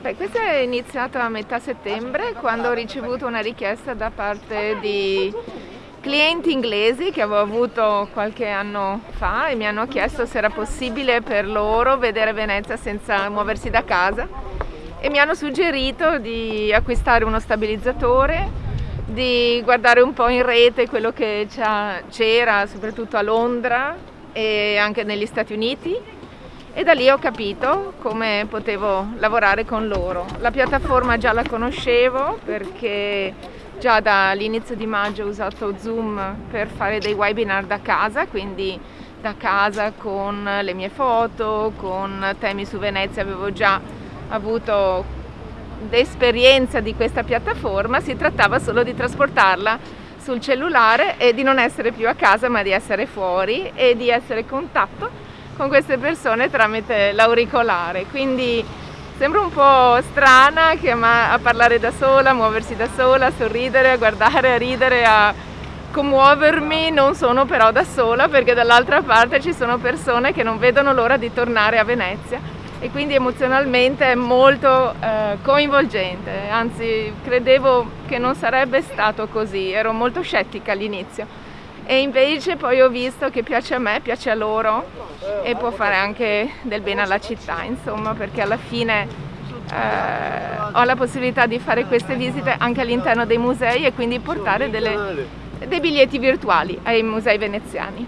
Beh, questo è iniziato a metà settembre quando ho ricevuto una richiesta da parte di clienti inglesi che avevo avuto qualche anno fa e mi hanno chiesto se era possibile per loro vedere Venezia senza muoversi da casa e mi hanno suggerito di acquistare uno stabilizzatore, di guardare un po' in rete quello che c'era soprattutto a Londra e anche negli Stati Uniti e da lì ho capito come potevo lavorare con loro. La piattaforma già la conoscevo perché già dall'inizio di maggio ho usato Zoom per fare dei webinar da casa, quindi da casa con le mie foto, con temi su Venezia avevo già avuto esperienza di questa piattaforma, si trattava solo di trasportarla sul cellulare e di non essere più a casa ma di essere fuori e di essere in contatto con queste persone tramite l'auricolare. Quindi sembra un po' strana a parlare da sola, a muoversi da sola, a sorridere, a guardare, a ridere, a commuovermi, non sono però da sola perché dall'altra parte ci sono persone che non vedono l'ora di tornare a Venezia. E quindi emozionalmente è molto eh, coinvolgente, anzi credevo che non sarebbe stato così, ero molto scettica all'inizio e invece poi ho visto che piace a me, piace a loro e può fare anche del bene alla città, insomma, perché alla fine eh, ho la possibilità di fare queste visite anche all'interno dei musei e quindi portare delle, dei biglietti virtuali ai musei veneziani.